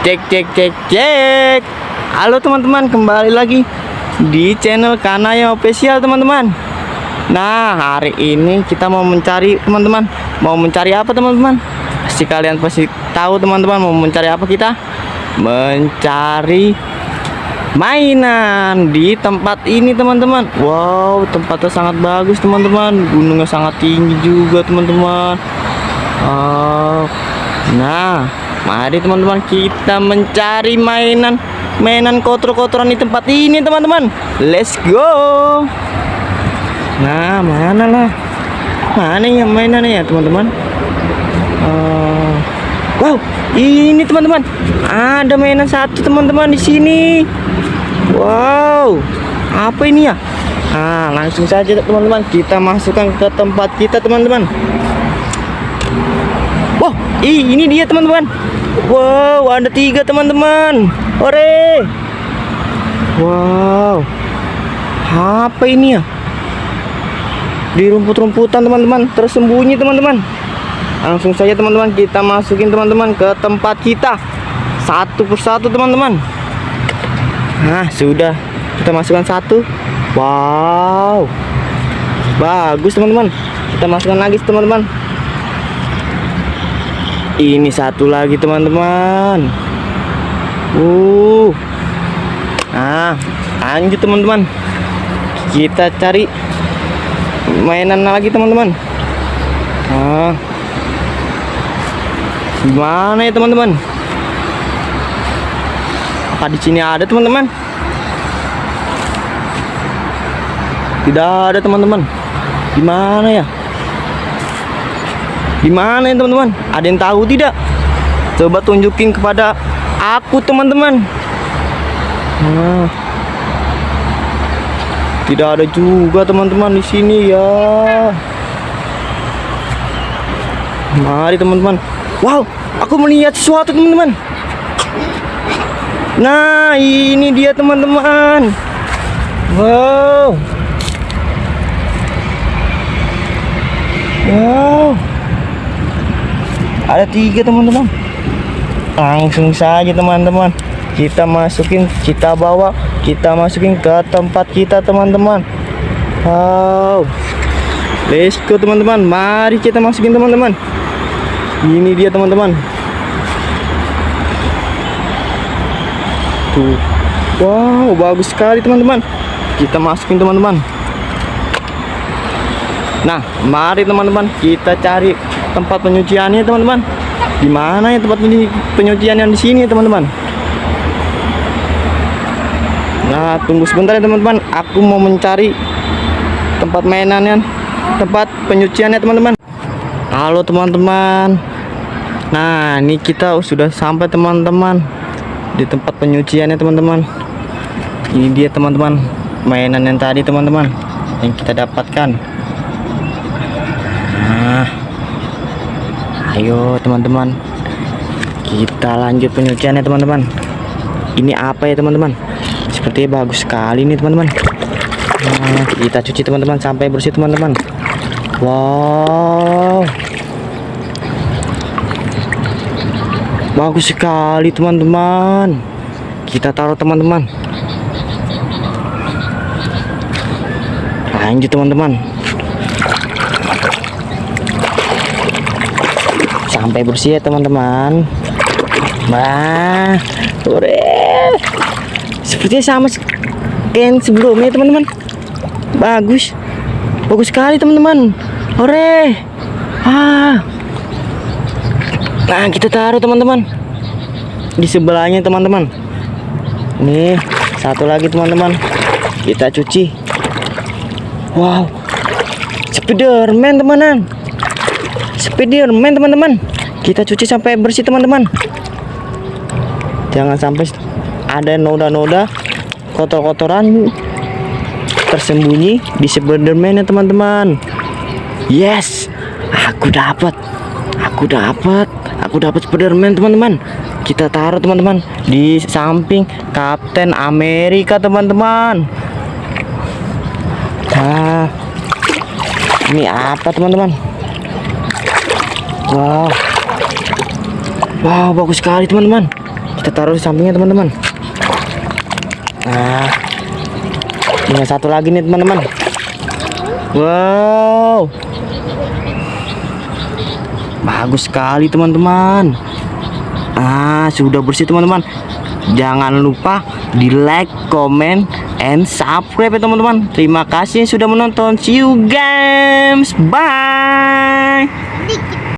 Cek cek cek cek. Halo teman-teman, kembali lagi di channel Kanaya Official teman-teman. Nah, hari ini kita mau mencari teman-teman. Mau mencari apa teman-teman? Pasti kalian pasti tahu teman-teman mau mencari apa kita? Mencari mainan di tempat ini teman-teman. Wow, tempatnya sangat bagus teman-teman. Gunungnya sangat tinggi juga teman-teman. Oh, nah, mari teman-teman kita mencari mainan mainan kotor-kotoran di tempat ini teman-teman. Let's go. Nah, mana lah? Mana ya mainannya ya teman-teman? Eh, wow, ini teman-teman. Ada mainan satu teman-teman di sini. Wow, apa ini ya? Nah, langsung saja teman-teman kita masukkan ke tempat kita teman-teman. Wow, ih, ini dia teman-teman. Wow, ada tiga teman-teman. Ore. Wow. Apa ini ya? Di rumput-rumputan teman-teman, tersembunyi teman-teman. Langsung saja teman-teman kita masukin teman-teman ke tempat kita. Satu persatu teman-teman. Nah, sudah. Kita masukkan satu. Wow. Bagus teman-teman. Kita masukkan lagi teman-teman. Ini satu lagi teman-teman. Uh. Nah, lanjut teman-teman. Kita cari mainan lagi teman-teman. Nah. Gimana ya teman-teman? Apa di sini ada teman-teman? Tidak ada teman-teman. Gimana ya? Gimana ya teman-teman? Ada yang tahu tidak? Coba tunjukin kepada aku teman-teman. Nah. Tidak ada juga teman-teman di sini ya. Mari teman-teman. Wow, aku melihat sesuatu teman-teman. Nah, ini dia teman-teman. Wow. Wow. Ada tiga teman-teman. Langsung saja teman-teman. Kita masukin, kita bawa, kita masukin ke tempat kita teman-teman. Wow. Let's go teman-teman. Mari kita masukin teman-teman. Ini dia teman-teman. Tuh. Wow, bagus sekali teman-teman. Kita masukin teman-teman. Nah, mari teman-teman kita cari tempat penyuciannya teman-teman. Di mana ya tempat penyucian yang di sini teman-teman? Nah, tunggu sebentar ya teman-teman. Aku mau mencari tempat mainannya, tempat penyuciannya teman-teman. Halo teman-teman. Nah, ini kita sudah sampai teman-teman di tempat penyuciannya teman-teman. Ini dia teman-teman mainan yang tadi teman-teman yang kita dapatkan. Ayo teman-teman, kita lanjut penyuciannya teman-teman. Ini apa ya teman-teman? Sepertinya bagus sekali nih teman-teman. Nah, kita cuci teman-teman sampai bersih teman-teman. Wow. Bagus sekali teman-teman. Kita taruh teman-teman. Lanjut teman-teman. Sampai bersih ya teman-teman. Wah, ore. Sepertinya sama yang sebelumnya teman-teman. Bagus. Bagus sekali teman-teman. Ore. Ah. Nah, kita taruh teman-teman. Di sebelahnya teman-teman. Nih, satu lagi teman-teman. Kita cuci. Wow. Spiderman teman-teman. Spiderman teman-teman. Kita cuci sampai bersih teman-teman. Jangan sampai ada noda-noda kotor-kotoran tersembunyi di Spiderman ya teman-teman. Yes, aku dapat. Aku dapat. Aku dapat Spiderman teman-teman. Kita taruh teman-teman di samping Kapten Amerika teman-teman. Nah, ini apa teman-teman? Wow, wow bagus sekali teman-teman. kita taruh di sampingnya teman-teman. Nah tinggal satu lagi nih teman-teman. Wow. Bagus sekali teman-teman. Ah sudah bersih teman-teman. Jangan lupa di like comment and subscribe ya teman-teman. Terima kasih sudah menonton. See you guys bye